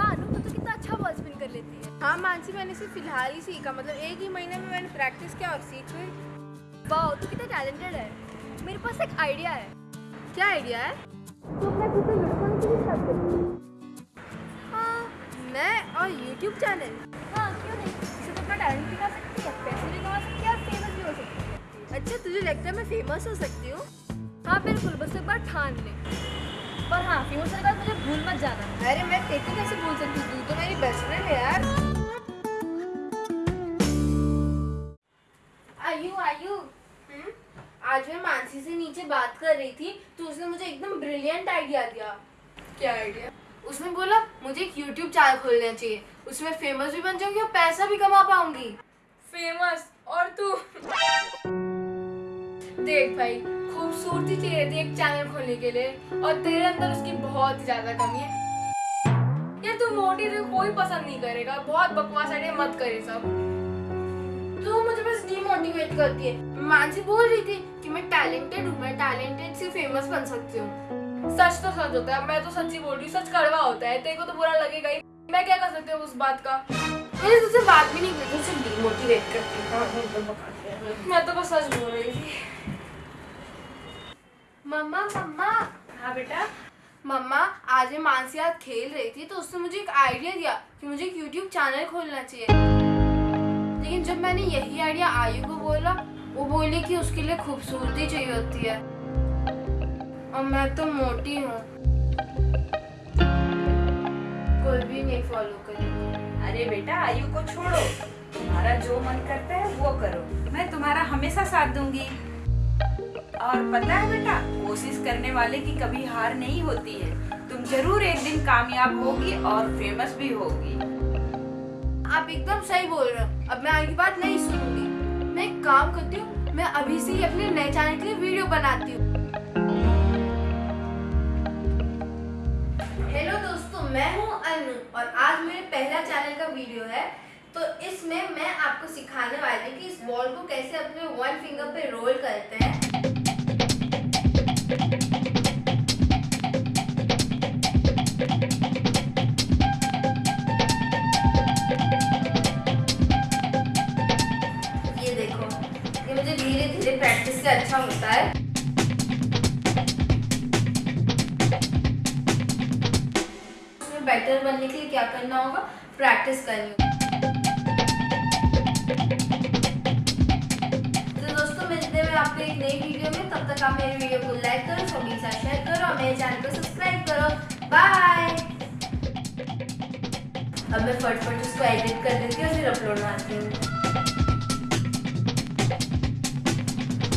वाह अनु तो, तो कितना अच्छा बॉल स्पिन कर लेती है। हाँ मानसी मैंने सिर्फ़ फ़िलहाल ही सीखा मतलब एक ही महीने में मैंने प्रैक्टिस किया और सीख गई। वाह तू कितना टैलेंटेड है। मेरे पास एक आइडिया है। क्या आइडिया है? तू अपना का के हाँ मैं और यूट्यूब चैनल हाँ क्यों नहीं? तो अपना टैलेंट दिखा सकती है? पैसे भी कमा सकती है और फ़ेमस भी हो सकती है। अच्छा तुझे लगता है मैं फ़ेमस हो सकती हूँ? हाँ बिल्कुल बस एक बार ठान ले। पर हाँ फ़ेमस होने के मुझे भूल मत जाना। अरे मैं तेरे कैसे भूल सकती हूँ? तू तो मेरी बेस्ट फ्रेंड है यार। आयु आयु। हम्म? आज मैं मानसी से नीचे बात कर रही थी तो उसने मुझे एकदम ब्रिलियंट आइडिया दिया। क्या आइडिया उसने बोला मुझे एक यूट्यूब चैनल खोलना चाहिए। उसमें फ़ेमस भी बन जाऊँगी और पैसा भी कमा पाऊँगी। फ़ेमस और तू? देख भाई खूबसूरती चाहिए थी एक चैनल खोलने के लिए और तेरे अंदर उसकी बहुत ही ज़्यादा कमी है। यार तू मोटी तो कोई पसंद नहीं करेगा बहुत बकवास आइडिया मत करे सब। तू मुझे बस डीमोटिवेट करती है। मानसी बोल रही थी कि मैं टैलेंटेड हूँ मैं टैलेंटेड से फ़ेमस बन सकती हूँ। सच तो सच होता है मैं तो सच्ची बोल रही हूँ सच कड़वा होता है तेरे को तो बुरा लगेगा ही। मैं क्या कर सकती हूँ उस बात का? मैं तुझसे बात भी नहीं करती तुझसे डीमोटिवेट करती हूँ। मैं तो बस सच बोल रही थी। मम्मा मम्मा। हाँ बेटा। मम्मा आज मैं मानसी आज खेल रही थी तो उसने मुझे एक आइडिया दिया कि मुझे एक यूट्यूब चैनल खोलना चाहिए। लेकिन जब मैंने यही आइडिया आयु को बोला वो बोली कि उसके लिए खूबसूरती चाहिए होती है। और मैं तो मोटी हूँ। कोई भी नहीं फॉलो करेगी। अरे बेटा आयु को छोड़ो। तुम्हारा जो मन करता है वो करो। मैं तुम्हारा हमेशा साथ दूँगी। और पता है बेटा, कोशिश करने वाले की कभी हार नहीं होती है। तुम ज़रूर एक दिन कामयाब होगी और फ़ेमस भी होगी। आप एकदम सही बोल रहे हो। अब मैं आगे बात नहीं सुनूँगी। मैं एक काम करती हूँ, मैं अभी से ही अपने नए चैनल के लिए वीडियो बनाती हूँ। हेलो दोस्तों, मैं हूँ अनु और आज मेरे पहला चैनल का वीडियो है। तो इसमें मैं आपको सिखाने वाली कि इस बॉल को कैसे अपने वन फिंगर पे रोल करते हैं। प्रैक्टिस से अच्छा होता है। बेटर बनने के लिए क्या करना होगा? प्रैक्टिस करनी होगी। आपको एक नई वीडियो में। तब तक आप मेरे वीडियो को लाइक करो, सभी साथ शेयर करो और मेरे चैनल को सब्सक्राइब करो। बाय अब मैं फटफट उसको एडिट कर देती हूँ और फिर अपलोड मारती हूँ।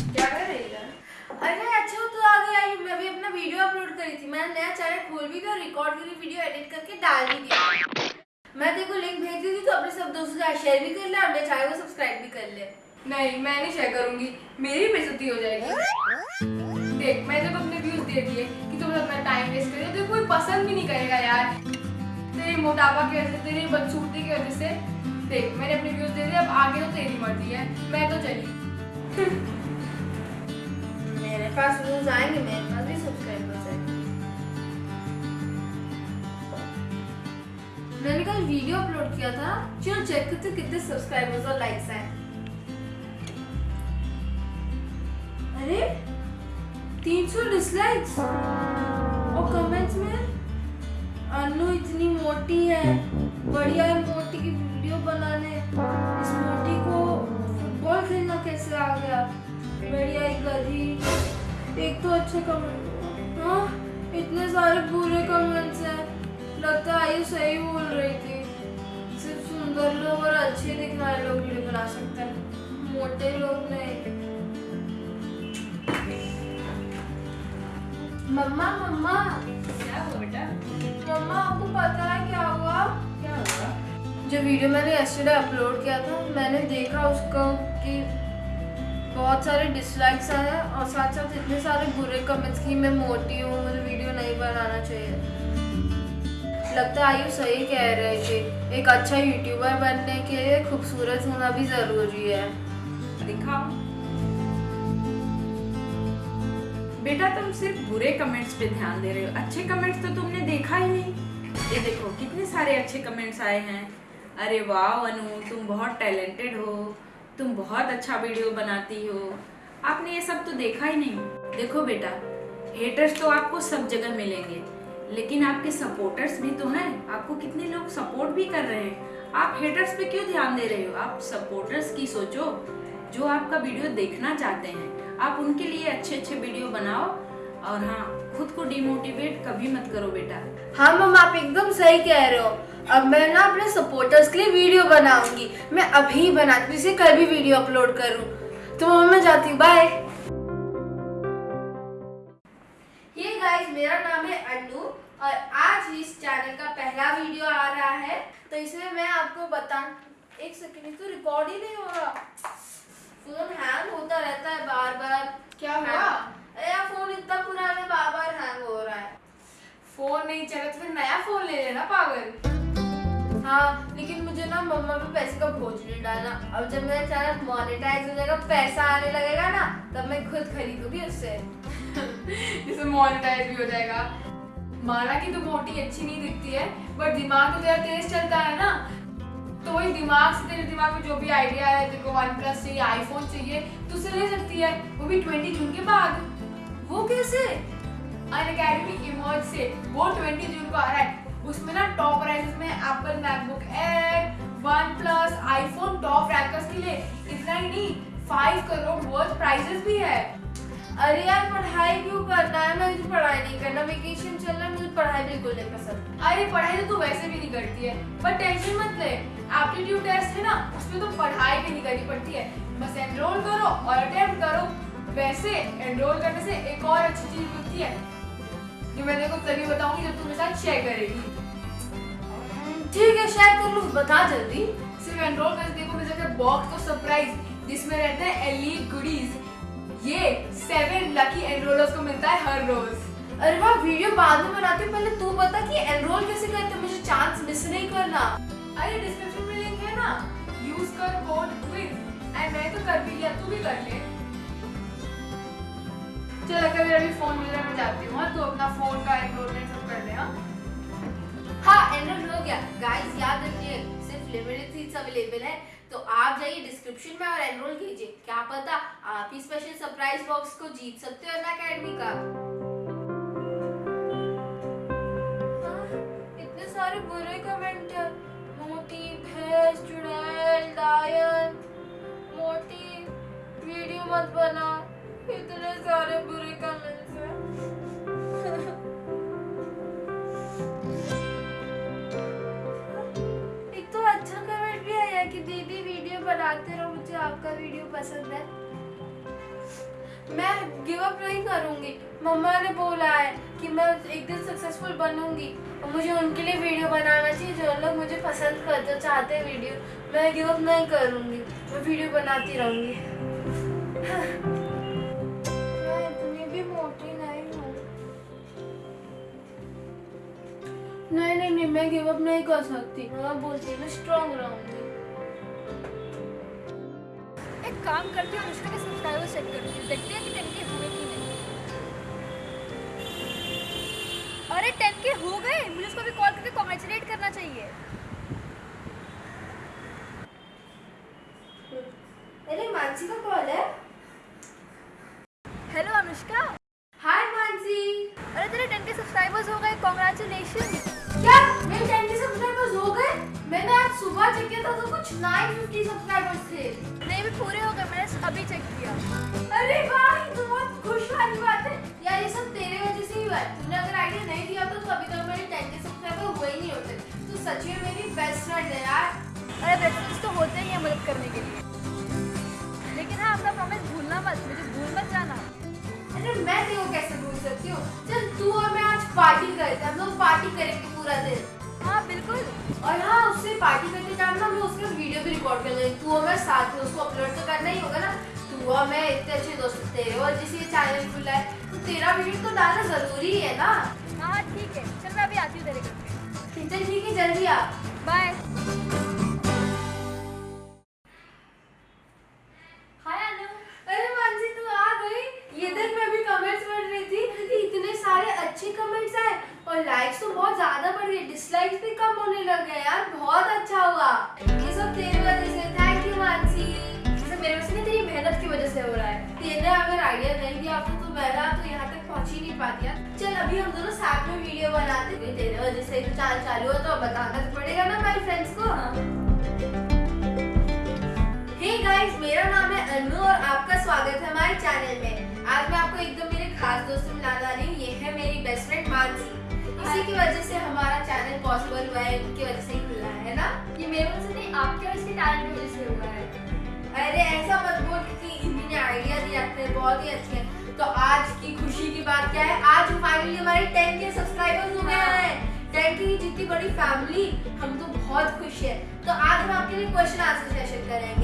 अच्छा मैं मैंने नया चैनल खोल भी दिया रिकॉर्ड करी वीडियो एडिट करके डाल भी दिया। मैं तेरे को लिंक भेज दी थी तो अपने सब दोस्तों के साथ शेयर भी कर ले और मेरे चैनल को सब्सक्राइब भी कर ले। नहीं मैं नहीं शेयर करूँगी। मेरी बेजती हो जाएगी। देख मैंने तो अपने व्यूज़ दे दिए कि तुम अपना टाइम वेस्ट कर रहे हो तो कोई पसंद भी नहीं करेगा यार। तेरे मोटापा की वजह से तेरी बदसूरती की वजह से। देख मैंने अपने व्यूज़ दे दिए अब आगे तो तेरी मर्ज़ी है। मैं तो चली। मेरे पास व्यूज़ आएँगे मेरे पास भी सब्सक्राइबर्स हैं। मैंने कल वीडियो अपलोड किया था। चलो चेक करते कितने सब्सक्राइबर्स और लाइक्स हैं। अरे 300 डिसलाइक्स और कमेंट्स में, अनु इतनी मोटी है, बढ़िया है मोटी की वीडियो बनाने, इस मोटी को फुटबॉल खेलना कैसे आ गया? बढ़िया ही गधी। एक तो अच्छे कमेंट हाँ इतने सारे बुरे कमेंट्स हैं। लगता है आयु सही बोल रही थी। सिर्फ़ सुंदर लोग और अच्छे दिखने वाले लोग वीडियो बना सकते हैं। मोटे लोग नहीं। मम्मा मम्मा। क्या हुआ बेटा? मम्मा आपको पता है क्या हुआ? क्या हुआ? जो वीडियो मैंने यस्टरडे अपलोड किया था मैंने देखा उसको कि बहुत सारे डिसलाइक्स आए हैं और साथ साथ इतने सारे बुरे कमेंट्स कि मैं मोटी हूँ मुझे वीडियो नहीं बनाना चाहिए। लगता है आयु सही कह रहे थे एक अच्छा यूट्यूबर बनने के लिए खूबसूरत होना भी ज़रूरी है। दिखाओ। बेटा, तुम सिर्फ़ बुरे कमेंट्स पे ध्यान दे रहे हो। अच्छे कमेंट्स तो तुमने देखा ही नहीं। ये देखो, कितने सारे अच्छे कमेंट्स आए हैं। अरे वाह, अनु, तुम बहुत टैलेंटेड हो। तुम बहुत अच्छा वीडियो बनाती हो। आपने ये सब तो देखा ही नहीं। देखो बेटा हेटर्स तो आपको सब जगह मिलेंगे। लेकिन आपके सपोर्टर्स भी तो हैं। आपको कितने लोग सपोर्ट भी कर रहे हैं। आप हेटर्स पे क्यों ध्यान दे रहे हो? आप सपोर्टर्स की सोचो, जो आपका वीडियो देखना चाहते हैं। आप उनके लिए अच्छे अच्छे वीडियो बनाओ और हाँ खुद को डिमोटिवेट कभी मत करो बेटा। हाँ मम आप एकदम सही कह रहे हो। अब मैं ना अपने सपोर्टर्स के लिए वीडियो बनाऊँगी। मैं अभी बनाती हूँ इसे कल भी वीडियो अपलोड करूँ। तो मम्मा मैं जाती हूँ बाय ये गाइस मेरा नाम है अन्नू और आज इस चैनल का पहला वीडियो आ रहा है। तो इसमें मैं आपको बता एक सेकंड तो रिकॉर्ड ही नहीं हो रहा। अब जब मेरा चैनल मोनेटाइज हो जाएगा, पैसा आने लगेगा ना, तब मैं खुद खरीदूँगी उससे। जिससे मोनेटाइज भी हो जाएगा। माना कि तो मोटी अच्छी नहीं दिखती है बट दिमाग तो तेरा तेज चलता है ना। तो वही दिमाग से, तेरे दिमाग में जो भी आइडिया है, तेरे को वन प्लस चाहिए आईफोन चाहिए तो उसे ले सकती है। वो भी ट्वेंटी जून के बाद। वो कैसे? अन अकेडमी इमर्ज से, वो ट्वेंटी जून को आ रहा है। उसमें ना टॉप प्राइसेस में Apple MacBook Air OnePlus iPhone top rankers के लिए इतना ही नहीं फाइव करोड़ वर्थ प्राइजेस भी है। अरे यार, पढ़ाई क्यों करना है? मैं पढ़ाई नहीं करना वेकेशन चल रहा है मुझे पढ़ाई बिल्कुल नहीं पसंद। अरे, पढ़ाई तो तू वैसे भी नहीं करती है पर टेंशन मत ले। एप्टीट्यूड टेस्ट है ना, उसमें तो पढ़ाई भी नहीं करनी पड़ती है। बस एनरोल करो और अटेम्प्ट करो। वैसे एनरोल करने से एक और अच्छी चीज़ होती है, जो मैं तेरे को तभी बताऊँगी जब तू मेरे साथ शेयर करेगी। ठीक है शेयर कर लूँ बता जल्दी। सिर्फ़ एनरोल करके देखो मिल जाता बॉक्स तो सरप्राइज़ जिसमें रहते हैं एलीट गुडीज ये सेवन लकी एनरोलर्स को मिलता है हर रोज। अरे वाह वीडियो बाद में बनाती हूँ पहले तू बता कि एनरोल कैसे करते हैं मुझे चांस मिस नहीं करना। अरे डिस्क्रिप्शन में लिंक है ना? यूज़ कर कोड क्विज एंड मैं तो कर भी लिया तू भी कर ले। चल अगर मेरा भी फ़ोन मिल रहा है मैं जाती हूँ हाँ? तू अपना फ़ोन का एनरोलमेंट सब कर ले हाँ? हाँ एनरोल हो गया। गाइस याद रखिए सिर्फ़ लिमिटेड सीट्स अवेलेबल है। तो आप जाइए डिस्क्रिप्शन में और एनरोल कीजिए। क्या पता आप ही स्पेशल सरप्राइज़ बॉक्स को जीत सकते हो ना अकेडमी का। हाँ, इतने सारे बुरे कमेंट मोटी भैंस चुड़ैल लायन मोटी वीडियो मत बना। इतने सारे बुरे कमेंट्स बनाते रहो, मुझे आपका वीडियो पसंद है। मैं गिव अप नहीं करूँगी। मम्मा ने बोला है कि मैं एक दिन सक्सेसफुल बनूँगी और मुझे उनके लिए वीडियो बनाना चाहिए जो लोग मुझे पसंद करते चाहते हैं वीडियो मैं गिव अप नहीं करूँगी। मैं वीडियो बनाती रहूँगी। नहीं नहीं नहीं मैं गिव अप नहीं कर सकती। मैं बोलती हूँ, मैं स्ट्रांग रहूँगी। एक काम करती हूँ अनुष्का के सब्सक्राइबर चेक करती हूँ। देखते हैं कि टेन के हुए कि नहीं। अरे टेन के हो गए। मुझे उसको भी कॉल करके कॉन्ग्रेचुलेट करना चाहिए। चेक किया था तो कुछ 950 सब्सक्राइबर्स थे। नहीं भी पूरे हो गए मैंने अभी चेक किया। अरे वाह ये तो बहुत खुश वाली बात है। यार ये सब तेरे वजह से ही हुआ है। तूने अगर आइडिया नहीं दिया तो अभी तक मेरे 10 के सब्सक्राइबर हुए ही नहीं होते। तू सच में मेरी बेस्ट फ्रेंड है यार। अरे बेस्ट तो होते ही हैं मदद करने के लिए। लेकिन हाँ अपना प्रॉमिस भूलना मत मुझे भूल मत जाना। अरे मैं तेरे को कैसे भूल सकती हूँ? चल तू और मैं आज पार्टी करते तू और मैं साथ में उसको अपलोड तो करना ही होगा ना। तू और मैं इतने अच्छे दोस्त तेरे और जिस ये चैनल खुला है तो तेरा वीडियो तो डालना ज़रूरी है ना। हाँ ठीक है। चल मैं अभी आती हूँ तेरे घर। चल ठीक है जल्दी आ। बाय हाय अनु अरे मानसी तू अच्छे कमेंट्स आए और लाइक्स तो बहुत ज़्यादा बढ़ गए डिसलाइक्स भी कम होने लग गए यार बहुत अच्छा हुआ। ये सब तेरी वजह है तेरे अगर आइडिया नहीं दिया होता तो मैं ना तो यहाँ तक पहुँच ही नहीं पाती चल अभी हम दोनों साथ में वीडियो बनाते थे तेरे वजह से चाल चालू हो तो बताना तो पड़ेगा ना हमारे फ्रेंड्स को। हे। गाइस मेरा नाम है अनु और आपका स्वागत है हमारे चैनल में। आज मैं आपको एकदम मेरे खास दोस्त से मिलाने वाली हूँ ये है मेरी बेस्ट फ्रेंड मानसी। इसी की वजह से हमारा चैनल पॉसिबल हुआ है उनकी वजह से ही खुला है ना? ये मेरे वजह से नहीं आपके और इसके टैलेंट की वजह से हुआ है। अरे ऐसा मत बोल कि आइडिया हैं, बहुत ही अच्छे हैं। तो आज की खुशी की बात क्या है? आज फाइनली हमारे टेन के सब्सक्राइबर्स हो गए हैं। टेन की जितनी बड़ी फैमिली हम तो बहुत खुश है। तो आज हम आपके लिए क्वेश्चन आंसर सेशन करेंगे।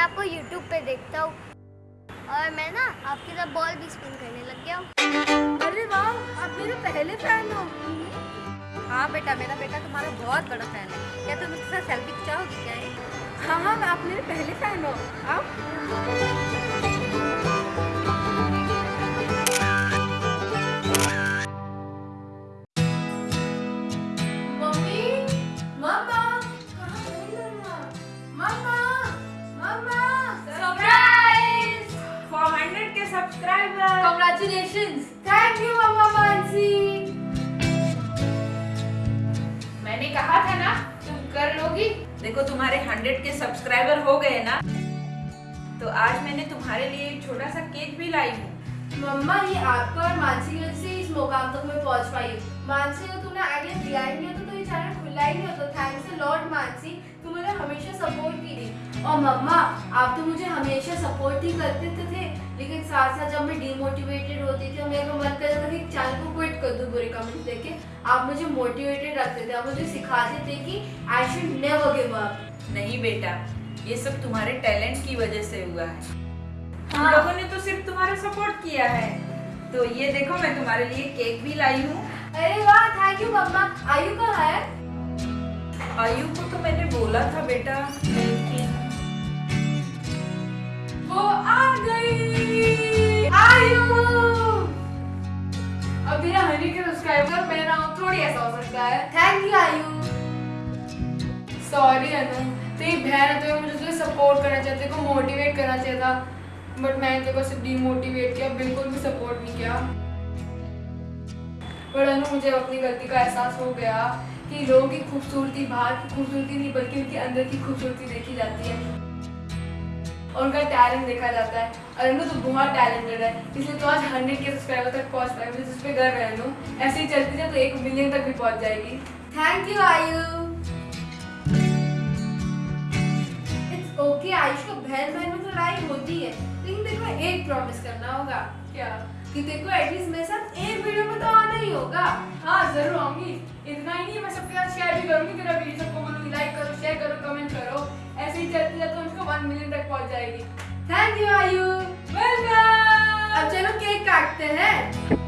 मैं आपको यूट्यूब पे देखता हूँ। और मैं ना आपके साथ बॉल भी स्पिन करने लग गया हूँ। अरे वाह, आप मेरे पहले फ़ैन हो। हाँ बेटा, मेरा बेटा तुम्हारा बहुत बड़ा फ़ैन है। क्या तुम इसके साथ सेल्फी खिंचाओगी क्या है हाँ हाँ आप मेरे पहले फ़ैन हो। आप? सब्सक्राइबर कांग्रेचुलेशंस थैंक यू मम्मा मानसी मैंने कहा था ना तुम कर लोगी। देखो तुम्हारे हंड्रेड के सब्सक्राइबर हो गए ना। तो आज मैंने तुम्हारे लिए एक छोटा सा केक भी लाई हूँ। मम्मा ये आपका और मानसी की वजह से इस मुकाम तक मैं पहुँच पाई हूँ। मानसी को तुमने आइडिया दिया ही नहीं होता तो ये चैनल खुला ही नहीं होता। Thanks lot Mansi. और मम्मा आप तो मुझे हमेशा सपोर्ट ही करते थे, थे लेकिन साथ साथ जब मैं डिमोटिवेटेड होती थी मेरा मन करता था कि चैनल को क्विट कर दूँ बुरे कमेंट्स देख के। आप मुझे मोटिवेटेड रखते थे आप मुझे सिखाते थे कि I should never give up नहीं बेटा ये सब तुम्हारे टैलेंट की वजह से हुआ है। हम हाँ। लोगों ने तो सिर्फ़ तुम्हारा सपोर्ट किया है। तो ये देखो मैं तुम्हारे लिए केक भी लाई हूँ। अरे वाह थैंक यू मम्मा। आयु कहाँ है? आयु को तो मैंने बोला था बेटा। आ गई। आयु हनी के सब्सक्राइबर मैं ना थोड़ी ऐसा हो सकता है। Thank you Ayu sorry Anu. तेरी बहन तो मुझे सपोर्ट करना चाहिए। तेरे को मोटिवेट करना बट मैंने तेरे को सिर्फ़ डिमोटिवेट किया। बिल्कुल भी सपोर्ट नहीं किया। पर अनु, मुझे अपनी गलती का एहसास हो गया कि लोगों की खूबसूरती बाहर की खूबसूरती नहीं, बल्कि उनके अंदर की खूबसूरती देखी जाती है। और उनका टैलेंट देखा जाता है। और अनु तो बहुत टैलेंटेड है। इसलिए तो आज हंड्रेड के सब्सक्राइबर तक पहुँच पाए मुझे जिस पे गर्व है अनु ऐसे ही चलती जाए तो एक मिलियन तक भी पहुँच जाएगी। Thank you Ayu it's okay Ayush को बहन बहन में तो लड़ाई होती है। लेकिन को एक प्रॉमिस करना होगा। क्या? कि को एटलीस्ट मेरे साथ एक वीडियो में तो आना ही होगा। हाँ ज़रूर आऊँगी। इतना ही नहीं मैं सबके साथ शेयर भी करूँगी। तेरा वीडियो सबको बोलूँगी लाइक करो शेयर करो कमेंट करो। ऐसे ही चलते तो उनको वन मिलियन तक पहुँच जाएगी। थैंक यू आयु। वेलकम अब चलो केक काटते हैं।